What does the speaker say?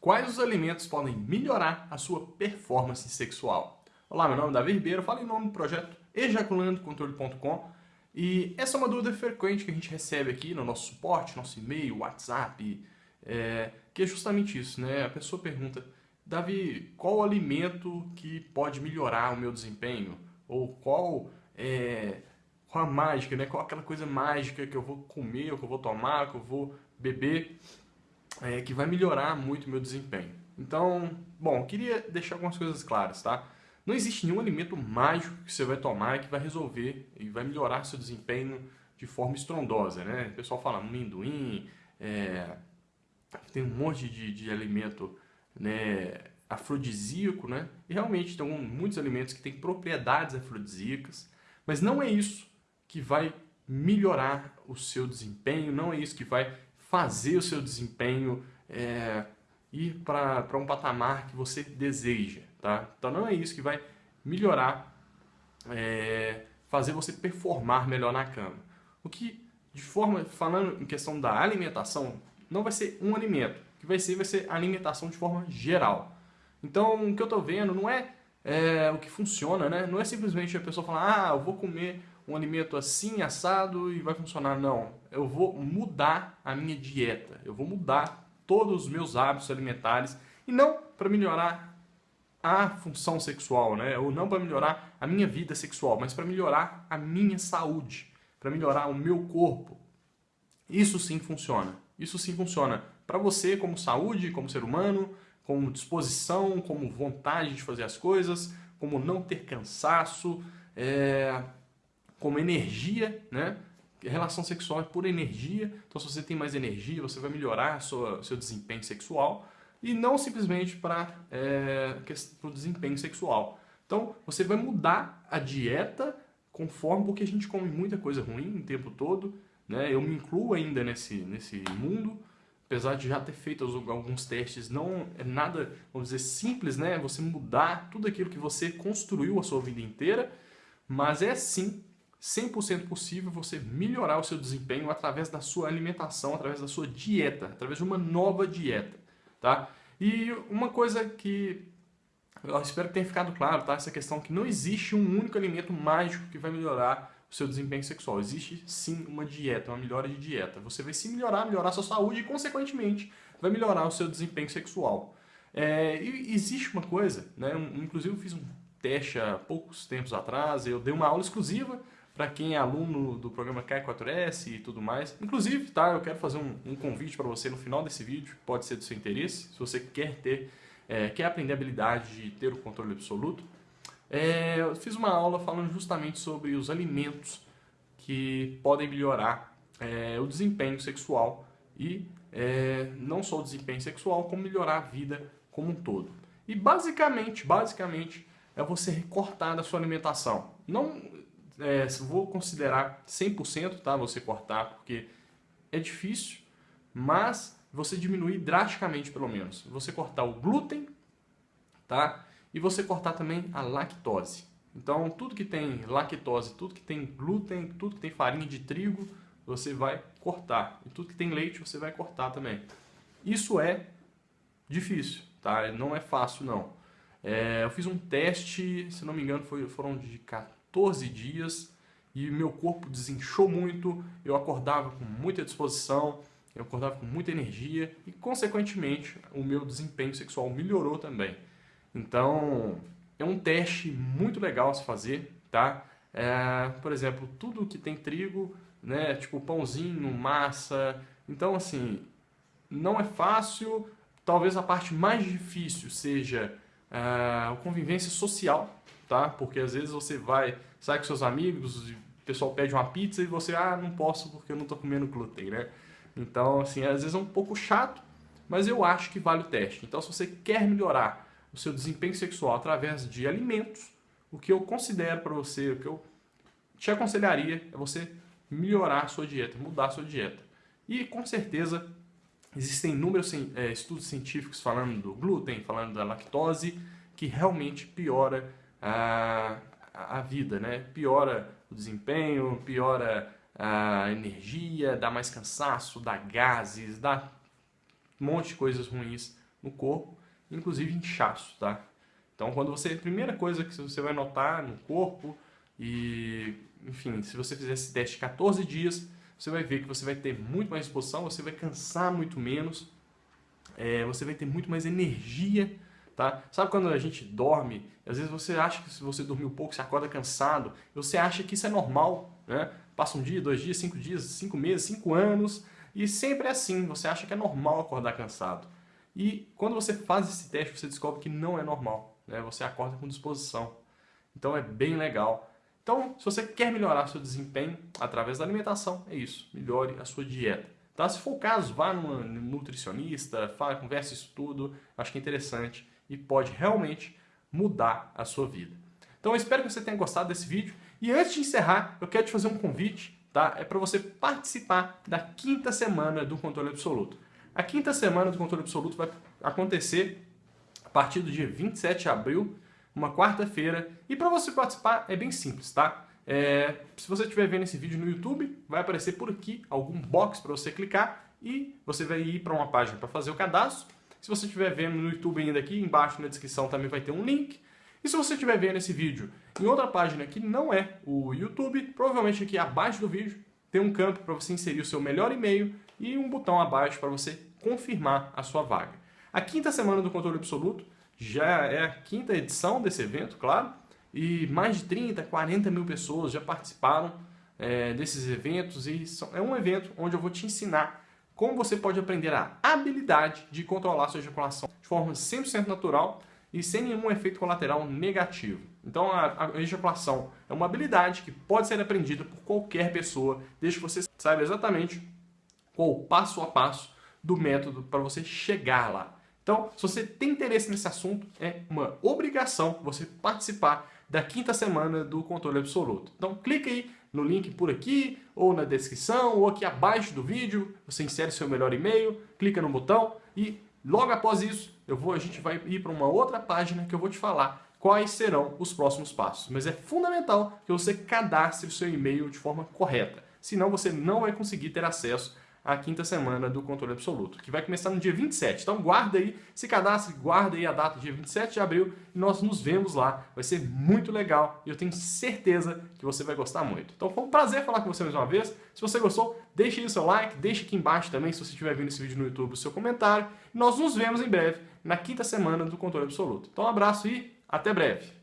Quais os alimentos podem melhorar a sua performance sexual? Olá, meu nome é Davi Ribeiro, falo em nome do projeto ejaculandocontrole.com e essa é uma dúvida frequente que a gente recebe aqui no nosso suporte, nosso e-mail, WhatsApp, é, que é justamente isso, né? A pessoa pergunta, Davi, qual o alimento que pode melhorar o meu desempenho? Ou qual é, qual a mágica, né? Qual aquela coisa mágica que eu vou comer, que eu vou tomar, que eu vou beber é, que vai melhorar muito o meu desempenho. Então, bom, queria deixar algumas coisas claras, tá? Não existe nenhum alimento mágico que você vai tomar que vai resolver e vai melhorar seu desempenho de forma estrondosa, né? O pessoal fala amendoim, é, tem um monte de, de alimento né, afrodisíaco, né? E realmente tem muitos alimentos que têm propriedades afrodisíacas, mas não é isso que vai melhorar o seu desempenho, não é isso que vai fazer o seu desempenho é, ir para um patamar que você deseja. Tá? Então não é isso que vai melhorar, é, fazer você performar melhor na cama. O que, de forma, falando em questão da alimentação, não vai ser um alimento. O que vai ser, vai ser alimentação de forma geral. Então, o que eu estou vendo não é, é, o que funciona, né? Não é simplesmente a pessoa falar, ah, eu vou comer um alimento assim, assado e vai funcionar. Não, eu vou mudar a minha dieta, eu vou mudar todos os meus hábitos alimentares e não para melhorar a função sexual, né? ou não para melhorar a minha vida sexual, mas para melhorar a minha saúde, para melhorar o meu corpo. Isso sim funciona. Isso sim funciona para você como saúde, como ser humano, como disposição, como vontade de fazer as coisas, como não ter cansaço, é, como energia, né? Relação sexual é por energia, então se você tem mais energia, você vai melhorar sua, seu desempenho sexual e não simplesmente para é, o desempenho sexual. Então você vai mudar a dieta conforme, porque a gente come muita coisa ruim o tempo todo, né? eu me incluo ainda nesse, nesse mundo, apesar de já ter feito alguns testes, não é nada, vamos dizer, simples, né? Você mudar tudo aquilo que você construiu a sua vida inteira, mas é sim 100% possível você melhorar o seu desempenho através da sua alimentação, através da sua dieta, através de uma nova dieta, tá? E uma coisa que eu espero que tenha ficado claro, tá? Essa questão que não existe um único alimento mágico que vai melhorar o seu desempenho sexual. Existe sim uma dieta, uma melhora de dieta. Você vai se melhorar, melhorar a sua saúde e, consequentemente, vai melhorar o seu desempenho sexual. É, e existe uma coisa, né? Inclusive eu fiz um teste há poucos tempos atrás, eu dei uma aula exclusiva para quem é aluno do programa K4S e tudo mais. Inclusive, tá, eu quero fazer um, um convite para você no final desse vídeo, pode ser do seu interesse, se você quer ter, é, quer aprender a habilidade de ter o controle absoluto. É, eu fiz uma aula falando justamente sobre os alimentos que podem melhorar é, o desempenho sexual e é, não só o desempenho sexual, como melhorar a vida como um todo. E basicamente, basicamente, é você recortar da sua alimentação. Não, é, vou considerar 100%, tá? Você cortar, porque é difícil, mas você diminuir drasticamente, pelo menos. Você cortar o glúten, tá? E você cortar também a lactose. Então, tudo que tem lactose, tudo que tem glúten, tudo que tem farinha de trigo, você vai cortar. E tudo que tem leite, você vai cortar também. Isso é difícil, tá? Não é fácil, não. É, eu fiz um teste, se não me engano, foi, foram de 14 dias e meu corpo desinchou muito, eu acordava com muita disposição, eu acordava com muita energia e, consequentemente, o meu desempenho sexual melhorou também. Então, é um teste muito legal a se fazer, tá? É, por exemplo, tudo que tem trigo, né, tipo pãozinho, massa, então assim, não é fácil, talvez a parte mais difícil seja é, a convivência social, tá? Porque às vezes você vai, sai com seus amigos, o pessoal pede uma pizza e você, ah, não posso porque eu não estou comendo glúten, né? Então, assim, às vezes é um pouco chato, mas eu acho que vale o teste. Então, se você quer melhorar o seu desempenho sexual através de alimentos, o que eu considero para você, o que eu te aconselharia é você melhorar a sua dieta, mudar a sua dieta. E com certeza existem inúmeros é, estudos científicos falando do glúten, falando da lactose, que realmente piora a, a vida, né? Piora o desempenho, piora a energia, dá mais cansaço, dá gases, dá um monte de coisas ruins no corpo, inclusive inchaço, tá? Então, quando você, a primeira coisa que você vai notar no corpo e, enfim, se você fizer esse teste 14 dias, você vai ver que você vai ter muito mais disposição, você vai cansar muito menos, é, você vai ter muito mais energia, tá? Sabe quando a gente dorme, às vezes você acha que se você dormiu pouco, você acorda cansado, você acha que isso é normal, né? Passa um dia, dois dias, cinco dias, cinco meses, cinco anos, e sempre é assim, você acha que é normal acordar cansado. E quando você faz esse teste, você descobre que não é normal, né? Você acorda com disposição. Então é bem legal. Então, se você quer melhorar seu desempenho através da alimentação, é isso, melhore a sua dieta. Tá? Se for o caso, vá num nutricionista, fala, converse isso tudo, acho que é interessante e pode realmente mudar a sua vida. Então eu espero que você tenha gostado desse vídeo e antes de encerrar, eu quero te fazer um convite, tá? É para você participar da quinta semana do Controle Absoluto. A quinta semana do Controle Absoluto vai acontecer a partir do dia 27 de abril, uma quarta-feira, e para você participar é bem simples, tá? É, se você estiver vendo esse vídeo no YouTube, vai aparecer por aqui algum box para você clicar e você vai ir para uma página para fazer o cadastro. Se você estiver vendo no YouTube ainda aqui, embaixo na descrição também vai ter um link. E se você estiver vendo esse vídeo em outra página que não é o YouTube, provavelmente aqui abaixo do vídeo tem um campo para você inserir o seu melhor e-mail e um botão abaixo para você confirmar a sua vaga. A quinta semana do Controle Absoluto já é a quinta edição desse evento, claro, e mais de 30, 40 mil pessoas já participaram é, desses eventos e é um evento onde eu vou te ensinar como você pode aprender a habilidade de controlar sua ejaculação de forma 100% natural e sem nenhum efeito colateral negativo. Então a, a, ejaculação é uma habilidade que pode ser aprendida por qualquer pessoa, desde que você saiba exatamente qual o passo a passo do método para você chegar lá. Então, se você tem interesse nesse assunto, é uma obrigação você participar da quinta semana do controle absoluto. Então, clique aí no link por aqui, ou na descrição, ou aqui abaixo do vídeo, você insere seu melhor e-mail, clica no botão e logo após isso, eu vou, a gente vai ir para uma outra página que eu vou te falar quais serão os próximos passos. Mas é fundamental que você cadastre o seu e-mail de forma correta, senão você não vai conseguir ter acesso a quinta semana do controle absoluto, que vai começar no dia 27. Então guarda aí, se cadastre, guarda aí a data dia 27 de abril e nós nos vemos lá. Vai ser muito legal e eu tenho certeza que você vai gostar muito. Então foi um prazer falar com você mais uma vez. Se você gostou, deixe aí o seu like, deixe aqui embaixo também, se você estiver vendo esse vídeo no YouTube, o seu comentário. E nós nos vemos em breve, na quinta semana do controle absoluto. Então um abraço e até breve.